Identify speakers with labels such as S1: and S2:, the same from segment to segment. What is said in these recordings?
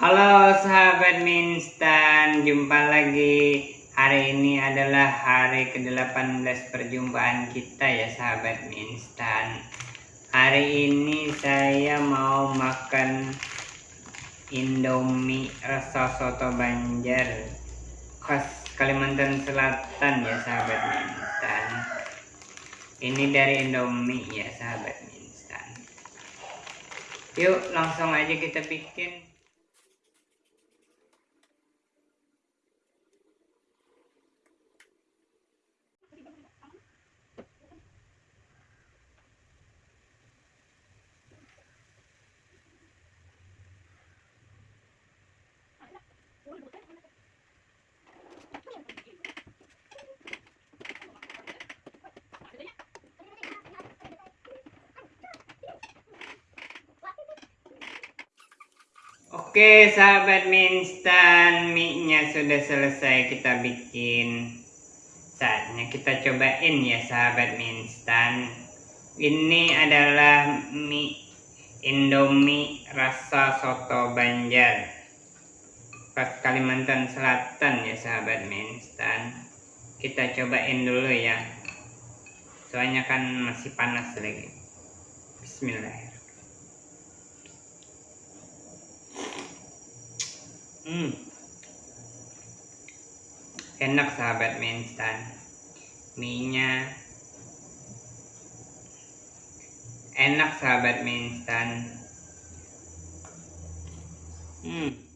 S1: Halo sahabat Minstan, jumpa lagi. Hari ini adalah hari ke-18 perjumpaan kita ya sahabat Minstan. Hari ini saya mau makan Indomie rasa soto Banjar khas Kalimantan Selatan ya sahabat Minstan. Ini dari Indomie ya sahabat Minstan. Yuk langsung aja kita bikin. Oke sahabat minstan mie-nya sudah selesai kita bikin. Saatnya kita cobain ya sahabat minstan. Ini adalah mie Indomie rasa soto Banjar Kalimantan Selatan ya sahabat minstan Kita cobain dulu ya Soalnya kan masih panas lagi Bismillahirrahmanirrahim Hmm. Enak sahabat mie instan. Mie-nya enak sahabat mie instan. Hmm.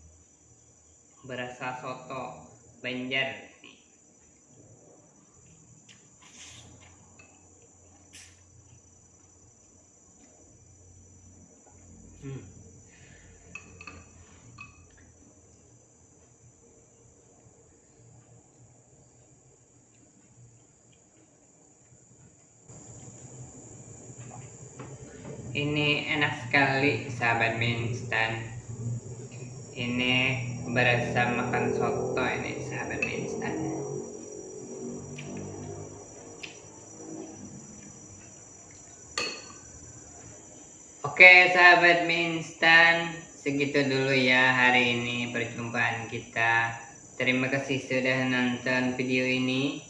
S1: Berasa soto Banjar Hmm. ini enak sekali sahabat mie instan ini berasa makan soto ini sahabat mie instan oke sahabat mie instan segitu dulu ya hari ini perjumpaan kita terima kasih sudah nonton video ini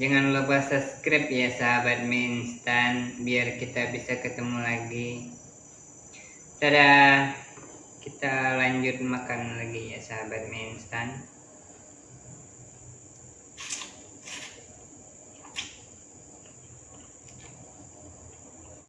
S1: Jangan lupa subscribe ya sahabat mie instan biar kita bisa ketemu lagi. Dadah. Kita lanjut makan lagi ya sahabat mie instan.